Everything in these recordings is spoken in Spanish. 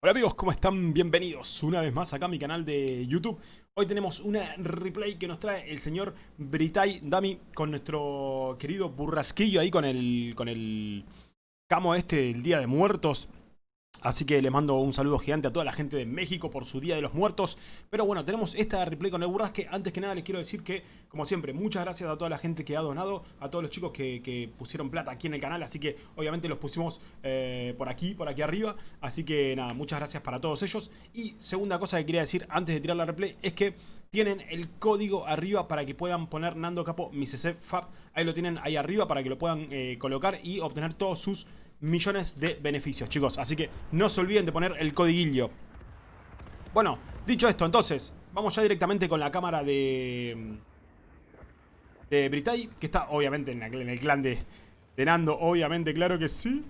Hola amigos, ¿cómo están? Bienvenidos una vez más acá a mi canal de YouTube. Hoy tenemos una replay que nos trae el señor Britai Dami con nuestro querido burrasquillo ahí con el, con el camo este, el Día de Muertos. Así que le mando un saludo gigante a toda la gente de México por su Día de los Muertos. Pero bueno, tenemos esta replay con el burrasque. Antes que nada les quiero decir que, como siempre, muchas gracias a toda la gente que ha donado, a todos los chicos que, pusieron plata aquí en el canal. Así que obviamente los pusimos eh, por aquí, por aquí arriba. Así que nada, muchas gracias para todos ellos. Y segunda cosa que quería decir antes de tirar la replay es que tienen el código arriba para que puedan poner Nando Capo mi Fab. Ahí lo tienen ahí arriba para que lo puedan eh, colocar y obtener todos sus millones de beneficios, chicos. Así que no se olviden de poner el codiguillo. Bueno, dicho esto, entonces, vamos ya directamente con la cámara de... De Britay, que está obviamente en, el clan de, de Nando, obviamente, claro que sí.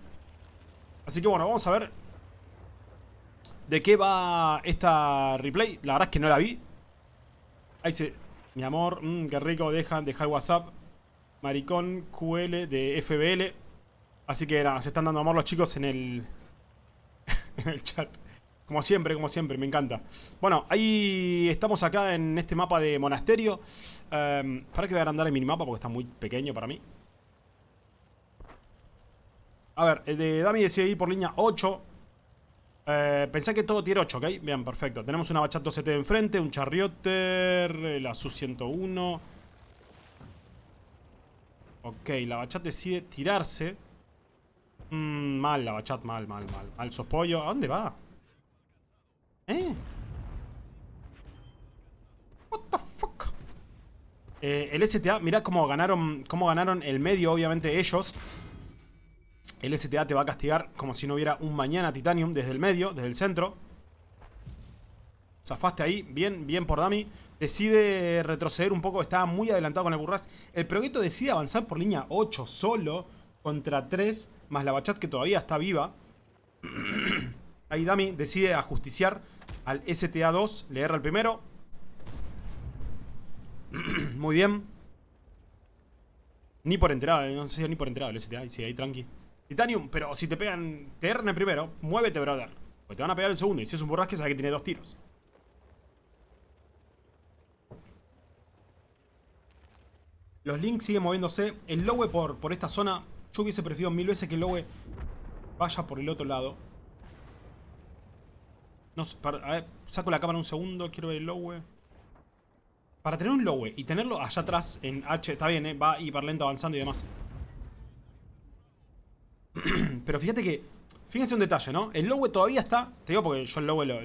Así que bueno, vamos a ver de qué va esta replay. La verdad es que no la vi. Ahí se... Mi amor, mmm, qué rico, dejan, dejar WhatsApp. Maricón QL de FBL. Así que nada, se están dando amor los chicos en el, en el chat. Como siempre, como siempre, me encanta. Bueno, ahí estamos acá en este mapa de monasterio. Em, para que voy a agrandar el minimapa porque está muy pequeño para mí. A ver, el de Dami decide ir por línea 8. Eh, pensé que todo tiene 8, ¿ok? Bien, perfecto. Tenemos una Bachat 2CT enfrente, un Charrioter, la Su-101. Ok, la Bachat decide tirarse. Mmm, mal la bachat, mal, mal, mal. Mal sospollo. ¿A dónde va? ¿Eh? What the fuck? Eh, el STA, mirá cómo ganaron, cómo ganaron el medio, obviamente ellos. El STA te va a castigar como si no hubiera un mañana Titanium desde el medio, desde el centro. Zafaste ahí, bien, bien por Dami. Decide retroceder un poco, estaba muy adelantado con el Burras. El Progueto decide avanzar por línea 8 solo contra 3 más la Bachat que todavía está viva. Ahí Dami decide ajusticiar al STA2, le erra el primero. Muy bien. Ni por enterado, eh, no sé ni por enterado el STA, sí, ahí tranqui. Titanium, pero si te pegan, te erran el primero, muévete, brother. Pues te van a pegar el segundo, y si es un borrasque, sabes que tiene dos tiros. Los links siguen moviéndose. El Lowe por, por esta zona yo hubiese preferido mil veces que el Lowe vaya por el otro lado. No, a ver, saco la cámara un segundo, quiero ver el Lowe. Para tener un Lowe y tenerlo allá atrás en H, está bien, ¿eh? va hiper lento avanzando y demás. Pero fíjate que, fíjense un detalle, ¿no? El Lowe todavía está, te digo porque yo el Lowe lo,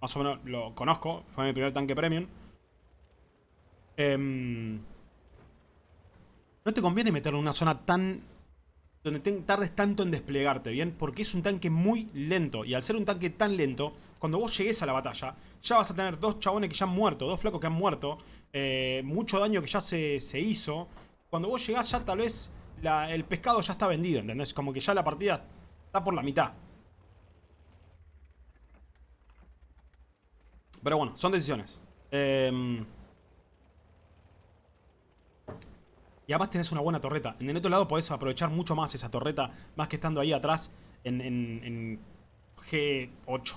más o menos lo conozco, fue mi primer tanque premium. Eh, no te conviene meterlo en una zona tan... Donde tardes tanto en desplegarte, ¿bien? Porque es un tanque muy lento. Y al ser un tanque tan lento, cuando vos llegues a la batalla, ya vas a tener dos chabones que ya han muerto, dos flacos que han muerto, eh, mucho daño que ya se, hizo. Cuando vos llegás ya tal vez el pescado ya está vendido, ¿entendés? Como que ya la partida está por la mitad. Pero bueno, son decisiones. Eh... Y además tenés una buena torreta. En el otro lado podés aprovechar mucho más esa torreta, más que estando ahí atrás en, G8.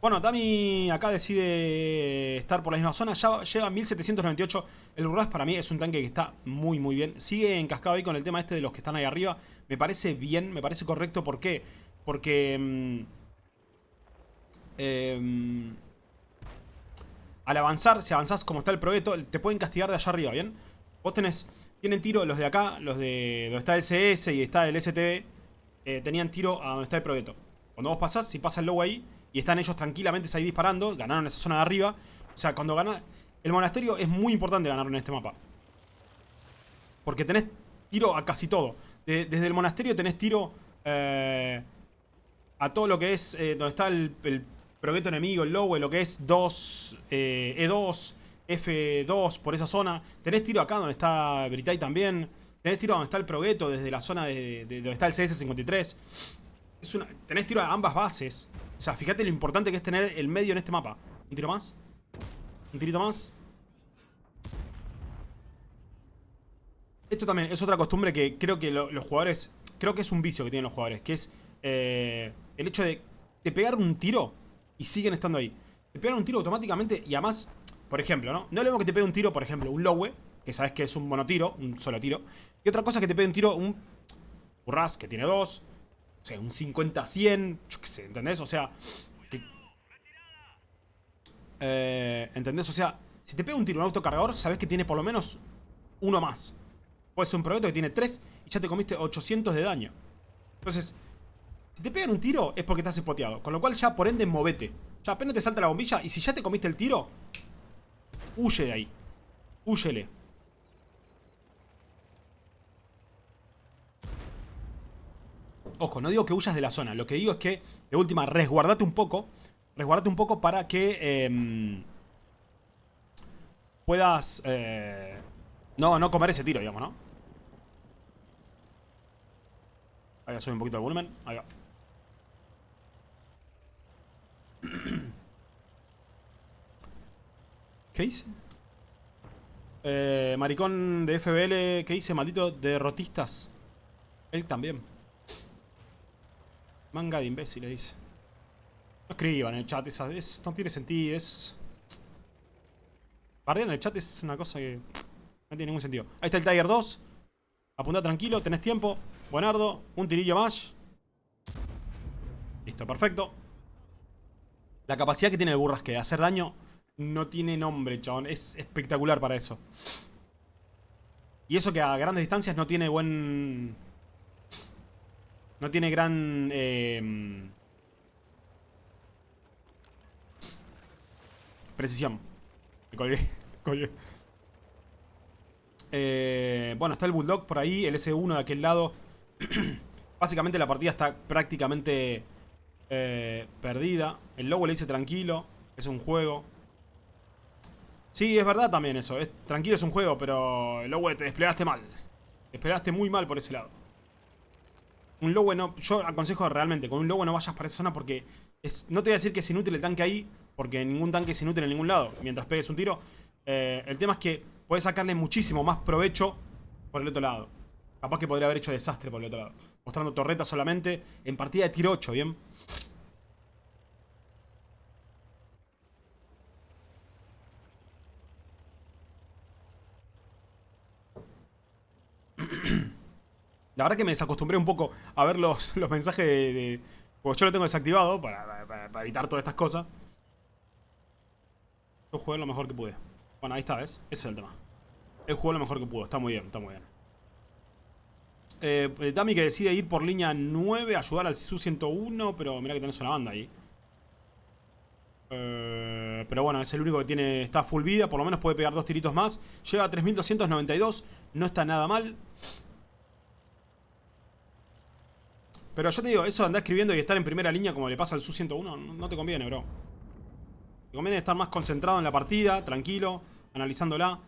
Bueno, Dami acá decide estar por la misma zona. Ya lleva 1798. El Urras para mí es un tanque que está muy muy bien. Sigue encascado ahí con el tema este de los que están ahí arriba. Me parece bien, me parece correcto. ¿Por qué? Porque... Mm, em, al avanzar, si avanzás como está el proyecto, te pueden castigar de allá arriba, ¿bien? Vos tenés tienen tiro los de acá, los de donde está el CS y está el STB, eh, tenían tiro a donde está el proyecto. Cuando vos pasás, si pasa el logo ahí y están ellos tranquilamente ahí disparando, ganaron esa zona de arriba. O sea, cuando gana... El monasterio es muy importante ganarlo en este mapa. Porque tenés tiro a casi todo. desde el monasterio tenés tiro eh, a todo lo que es eh, donde está el, el proyecto enemigo, el logo, lo que es 2, E2, F2 por esa zona. Tenés tiro acá donde está Britai también. Tenés tiro donde está el Progueto, desde la zona de, donde está el CS-53. tenés tiro a ambas bases. O sea, fíjate lo importante que es tener el medio en este mapa. ¿Un tiro más? ¿Un tirito más? Esto también es otra costumbre que creo que los jugadores... Creo que es un vicio que tienen los jugadores. Que es eh, el hecho de te pegaron un tiro y siguen estando ahí. Te pegaron un tiro automáticamente y además, por ejemplo, ¿no? No le vemos que te pegue un tiro, por ejemplo, un lowe, que sabes que es un monotiro, un solo tiro. Y otra cosa que te pegue un tiro, un burras, que tiene dos. O sea, un 50-100, yo qué sé, ¿entendés? O sea... Eh, ¿Entendés? O sea, si te pega un tiro un autocargador, sabes que tiene por lo menos uno más. Puede ser un proyecto que tiene 3 y ya te comiste 800 de daño. Entonces, si te pegan un tiro es porque estás espoteado. Con lo cual ya por ende movete. Ya apenas te salta la bombilla y si ya te comiste el tiro, huye de ahí. Huyele. Ojo, no digo que huyas de la zona. Lo que digo es que, de última, resguardate un poco. Resguardate un poco para que eh, puedas... Eh, no, no comer ese tiro, digamos, ¿no? Ahí a subir un poquito el volumen. Ahí va. ¿Qué hice? Eh, maricón de FBL, ¿qué hice? Maldito derrotistas. Él también. Manga de imbéciles, dice. No escriban en el chat, esa, es, no tiene sentido, es... Bardear en el chat es una cosa que... No tiene ningún sentido. Ahí está el Tiger 2. Apunta tranquilo, tenés tiempo. Buenardo. Un tirillo más. Listo, perfecto. La capacidad que tiene el Burrasque de hacer daño no tiene nombre, chabón. Es espectacular para eso. Y eso que a grandes distancias no tiene buen... No tiene gran... Eh... Precisión. Me colgué. colgué. Eh, bueno, está el Bulldog por ahí, el S1 de aquel lado. Básicamente la partida está prácticamente eh, perdida. El Lobo le dice tranquilo, es un juego. Sí, es verdad también eso. Es, tranquilo es un juego, pero Lowe te desplegaste mal. Te desplegaste muy mal por ese lado. Un Lowe no... Yo aconsejo realmente, con un Lowe no vayas para esa zona porque... No te voy a decir que es inútil el tanque ahí, porque ningún tanque es inútil en ningún lado, mientras pegues un tiro. Eh, el tema es que puedes sacarle muchísimo más provecho por el otro lado. Capaz que podría haber hecho desastre por el otro lado. Mostrando torretas solamente en partida de tiro 8, ¿bien? La verdad que me desacostumbré un poco a ver los, los mensajes de, Porque yo lo tengo desactivado para, evitar todas estas cosas. Yo jugué lo mejor que pude. Bueno, ahí está, ¿ves? Ese es el tema. Él jugó lo mejor que pudo. Está muy bien, está muy bien. Eh, Dami que decide ir por línea 9, ayudar al Su-101, pero mira que tenés una banda ahí. Eh, pero bueno, es el único que tiene está full vida, por lo menos puede pegar dos tiritos más. Llega a 3292, no está nada mal. Pero yo te digo, eso de andar escribiendo y estar en primera línea como le pasa al Su-101, no te conviene, bro. Te conviene estar más concentrado en la partida, tranquilo, analizándola.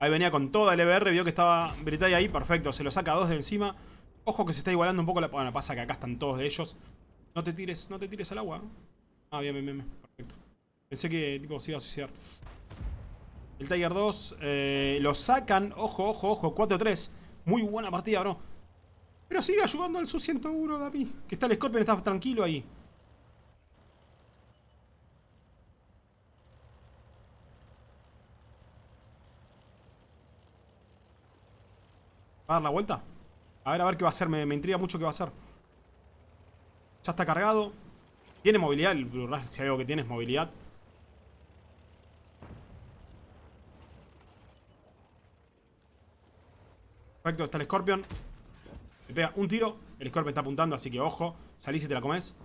Ahí venía con toda el EBR, vio que estaba Britay ahí, perfecto, se lo saca dos de encima. Ojo que se está igualando un poco la... Bueno, pasa que acá están todos de ellos. No te tires, no te tires al agua. Ah, bien, bien, bien, perfecto. Pensé que tipo se iba a suicidar. El Tiger 2 eh, lo sacan, ojo, ojo, ojo, 4-3. Muy buena partida, bro. Pero sigue ayudando al Su-101, David. Que está el Scorpion, está tranquilo ahí. ¿Va a dar la vuelta? A ver, a ver qué va a hacer. Me, intriga mucho qué va a hacer. Ya está cargado. Tiene movilidad. El si hay algo que tiene es movilidad. Perfecto, está el Scorpion. Pega un tiro. El Scorpion está apuntando, así que ojo. Salís y te la comes.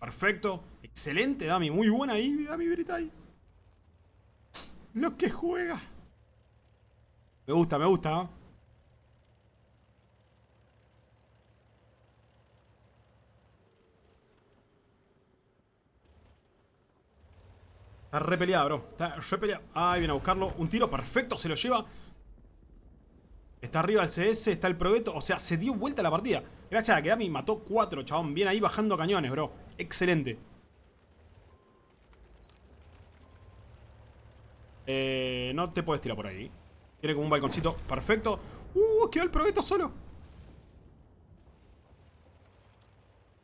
Perfecto. Excelente, Dami. Muy buena ahí, Dami Britai. Lo que juega. Me gusta, me gusta. Está repeleado, bro. Está repeleado. Ahí viene a buscarlo. Un tiro perfecto, se lo lleva. Está arriba el CS, está el Proveto. O sea, se dio vuelta la partida. Gracias a que Dami mató cuatro, chabón. Bien ahí bajando cañones, bro. Excelente. Eh, no te puedes tirar por ahí. Tiene como un balconcito perfecto. ¡Uh! Quedó el proyecto solo.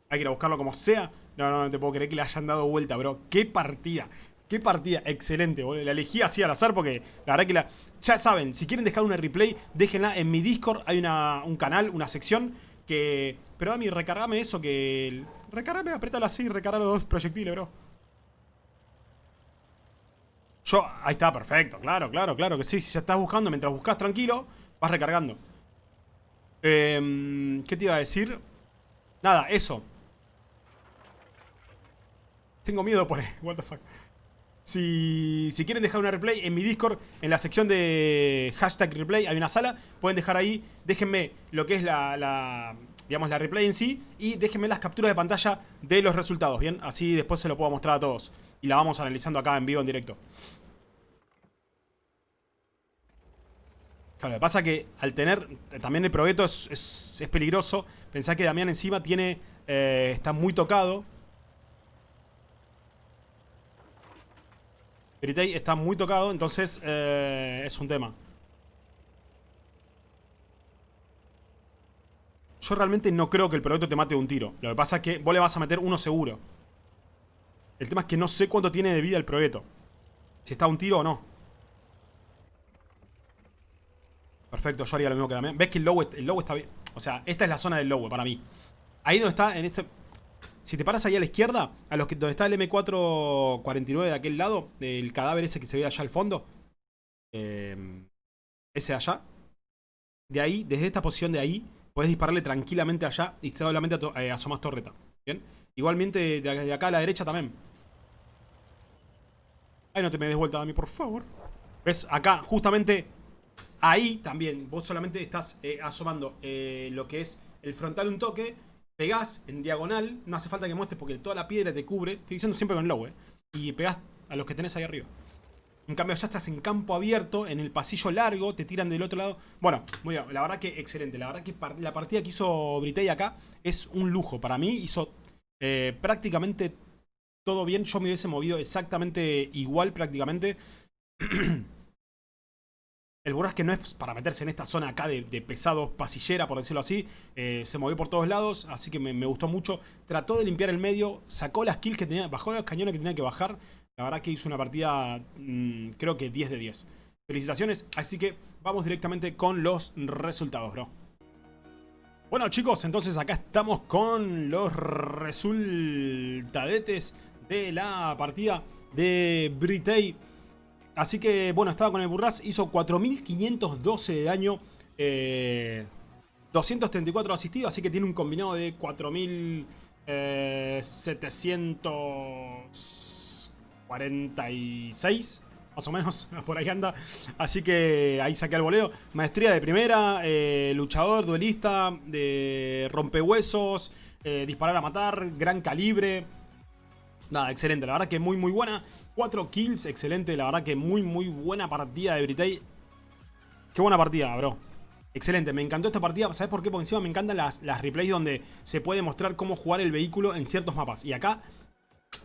Hay que ir a buscarlo como sea. No, no, no te puedo creer que le hayan dado vuelta, bro. ¡Qué partida! ¡Qué partida! Excelente, boludo. La elegí así al azar porque la verdad que la... Ya saben, si quieren dejar una replay, déjenla en mi Discord. Hay una, un canal, una sección que... Pero Dami, recargame eso que... Recargame, apriétala así, recarga los dos proyectiles, bro. Yo... Ahí está, perfecto. Claro, claro, claro que sí. Si estás buscando, mientras buscas tranquilo, vas recargando. Eh, ¿Qué te iba a decir? Nada, eso. Tengo miedo por... What the fuck. Si, quieren dejar una replay en mi Discord, en la sección de hashtag replay, hay una sala. Pueden dejar ahí, déjenme lo que es la, digamos, la replay en sí. Y déjenme las capturas de pantalla de los resultados, ¿bien? Así después se lo puedo mostrar a todos. Y la vamos analizando acá en vivo, en directo. Claro, lo que pasa que al tener, también el proyecto es, es, es peligroso. Pensá que Damián encima tiene, eh, está muy tocado. Gritey está muy tocado, entonces eh, es un tema. Yo realmente no creo que el proyecto te mate de un tiro. Lo que pasa es que vos le vas a meter uno seguro. El tema es que no sé cuánto tiene de vida el proyecto. Si está un tiro o no. Perfecto, yo haría lo mismo que también. ¿Ves que el low, el low está bien? O sea, esta es la zona del low para mí. Ahí donde está, en este... Si te paras ahí a la izquierda, a los que, donde está el M449 de aquel lado, el cadáver ese que se ve allá al fondo, eh, ese allá, de ahí, desde esta posición de ahí, puedes dispararle tranquilamente allá y solamente eh, asomas torreta. ¿Bien? Igualmente de, acá a la derecha también. Ay, no te me des vuelta a mí, por favor. ¿Ves? Acá, justamente ahí también, vos solamente estás eh, asomando eh, lo que es el frontal un toque pegás en diagonal, no hace falta que muestres porque toda la piedra te cubre, estoy diciendo siempre con low, eh, y pegás a los que tenés ahí arriba. En cambio ya estás en campo abierto, en el pasillo largo, te tiran del otro lado. Bueno, muy bien, la verdad que excelente. La verdad que la partida que hizo Britey acá es un lujo. Para mí hizo eh, prácticamente todo bien. Yo me hubiese movido exactamente igual prácticamente. El Burrasque no es para meterse en esta zona acá de, pesado pasillera, por decirlo así. Eh, se movió por todos lados, así que me, gustó mucho. Trató de limpiar el medio, sacó las kills que tenía, bajó los cañones que tenía que bajar. La verdad que hizo una partida, mm, creo que 10 de 10. Felicitaciones, así que vamos directamente con los resultados, bro. Bueno chicos, entonces acá estamos con los resultadetes de la partida de Britey. Así que, bueno, estaba con el Burras, hizo 4.512 de daño, 234 eh, asistidos, así que tiene un combinado de 4.746, más o menos, por ahí anda. Así que ahí saqué el voleo. Maestría de primera, eh, luchador, duelista, de rompehuesos, eh, disparar a matar, gran calibre. Nada, excelente, la verdad que muy muy buena. 4 kills, excelente, la verdad que muy muy buena partida de Britey. Qué buena partida, bro. Excelente, me encantó esta partida, ¿sabes por qué? Porque encima me encantan las, las replays donde se puede mostrar cómo jugar el vehículo en ciertos mapas. Y acá,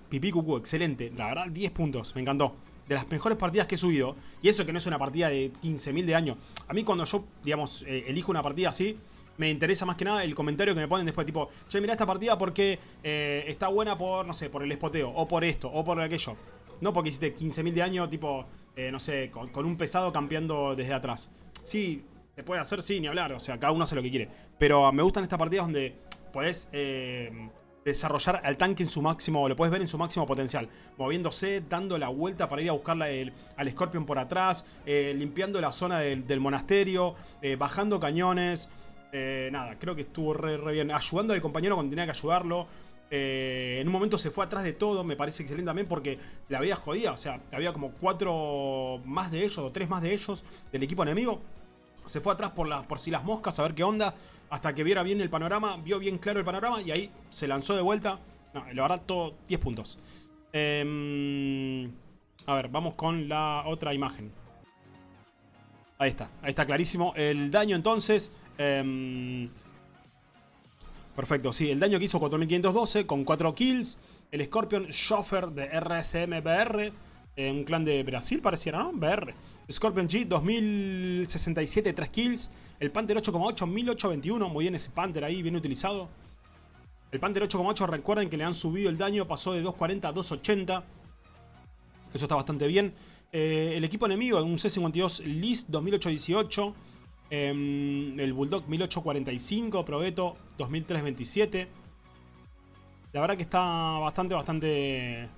pipí cucú, excelente, la verdad 10 puntos, me encantó. De las mejores partidas que he subido. Y eso que no es una partida de 15.000 de año. A mí cuando yo, digamos, eh, elijo una partida así me interesa más que nada el comentario que me ponen después, tipo, che, mira esta partida porque eh, está buena por, no sé, por el espoteo, o por esto, o por aquello. No porque hiciste 15.000 de año, tipo, eh, no sé, con, un pesado campeando desde atrás. Sí, se puede hacer, sí, ni hablar, o sea, cada uno hace lo que quiere. Pero me gustan estas partidas donde podés eh, desarrollar al tanque en su máximo, lo puedes ver en su máximo potencial. Moviéndose, dando la vuelta para ir a buscar al Scorpion por atrás, limpiando la zona del, del monasterio, bajando cañones... Eh, nada, creo que estuvo re, bien. Ayudando al compañero cuando tenía que ayudarlo. Eh, en un momento se fue atrás de todo, me parece excelente también porque la había jodida. O sea, había como cuatro más de ellos o tres más de ellos del equipo enemigo. Se fue atrás por, por si las moscas a ver qué onda. Hasta que viera bien el panorama, vio bien claro el panorama y ahí se lanzó de vuelta. No, la verdad, todo 10 puntos. Em, a ver, vamos con la otra imagen. Ahí está, ahí está clarísimo. El daño entonces Em, perfecto, sí, el daño que hizo 4512 con 4 kills. El Scorpion Schoffer de RSMBR. Eh, un clan de Brasil pareciera, ¿no? BR. Scorpion G 2067, 3 kills. El Panther 8,8, 1821. Muy bien ese Panther ahí, bien utilizado. El Panther 8,8 recuerden que le han subido el daño, pasó de 240 a 280. Eso está bastante bien. Eh, el equipo enemigo, un C-52 Lis 2008-18. Em, el Bulldog 1845, Proveto 2327. La verdad que está bastante, bastante...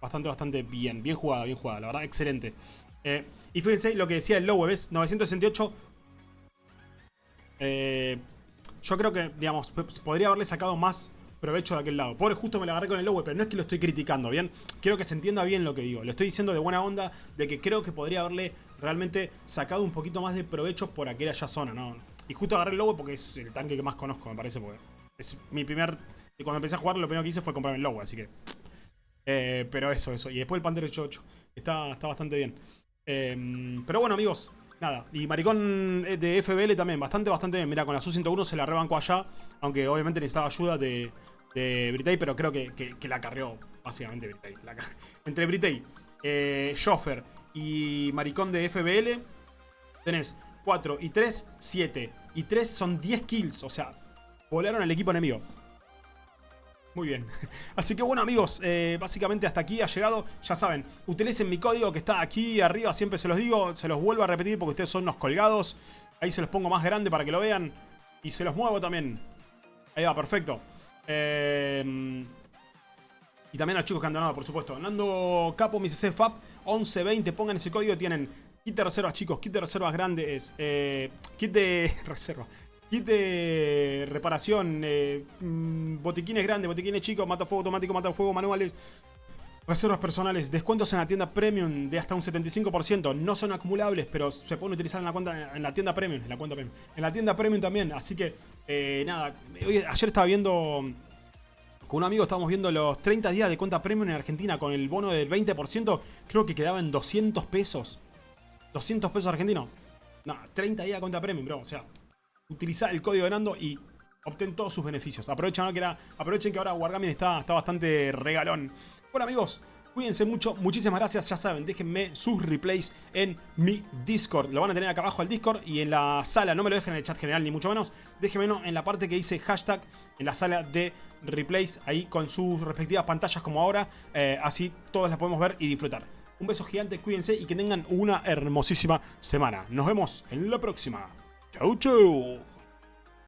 Bastante, bastante bien. Bien jugada, bien jugada. La verdad, excelente. Eh, y fíjense lo que decía el Lowe, ¿ves? 968. Eh, yo creo que, digamos, podría haberle sacado más provecho de aquel lado. Pobre, justo me la agarré con el Lowe, pero no es que lo estoy criticando, ¿bien? Quiero que se entienda bien lo que digo. Le estoy diciendo de buena onda de que creo que podría haberle realmente sacado un poquito más de provecho por aquella zona, ¿no? Y justo agarré el Lowe porque es el tanque que más conozco, me parece, porque es mi primer... Cuando empecé a jugar, lo primero que hice fue comprarme el Lowe, así que... Eh, pero eso, eso. Y después el Panther 88. Está, está bastante bien. Em, pero bueno, amigos. Nada. Y Maricón eh, de FBL también. Bastante, bastante bien. Mira, con la Su-101 se la rebanco allá. Aunque obviamente necesitaba ayuda de, de Britey. Pero creo que, la carreó básicamente Britey. entre Britey, eh, y Maricón de FBL. Tenés 4 y 3, 7. Y 3 son 10 kills. O sea, volaron al equipo enemigo. Muy bien. Así que bueno amigos, eh, básicamente hasta aquí ha llegado. Ya saben, utilicen mi código que está aquí arriba, siempre se los digo, se los vuelvo a repetir porque ustedes son unos colgados. Ahí se los pongo más grande para que lo vean. Y se los muevo también. Ahí va, perfecto. Eh, y también a los chicos que han donado, por supuesto. Nando Capo, mi CC FAP, 1120, pongan ese código, tienen kit de reservas chicos, kit de reservas grandes, eh, kit de reserva, Kit de reparación, eh, mm, botiquines grandes, botiquines chicos, matafuego automático, matafuego manuales, reservas personales, descuentos en la tienda premium de hasta un 75%. No son acumulables, pero se pueden utilizar en la cuenta en la tienda premium, en la cuenta premium. En la tienda premium también, así que eh, nada, ayer estaba viendo con un amigo estábamos viendo los 30 días de cuenta premium en Argentina con el bono del 20%, creo que quedaba en 200 pesos. 200 pesos argentinos. No, 30 días de cuenta premium, bro, o sea, utilizar el código de Nando y obtén todos sus beneficios. Aprovechen, que, era, aprovechen que ahora Wargaming está, está bastante regalón. Bueno amigos, cuídense mucho, muchísimas gracias, ya saben, déjenme sus replays en mi Discord. Lo van a tener acá abajo el Discord y en la sala, no me lo dejen en el chat general ni mucho menos, déjenmelo en la parte que dice hashtag, en la sala de replays, ahí con sus respectivas pantallas como ahora, eh, así todas las podemos ver y disfrutar. Un beso gigante, cuídense y que tengan una hermosísima semana. Nos vemos en la próxima. Chau, chau.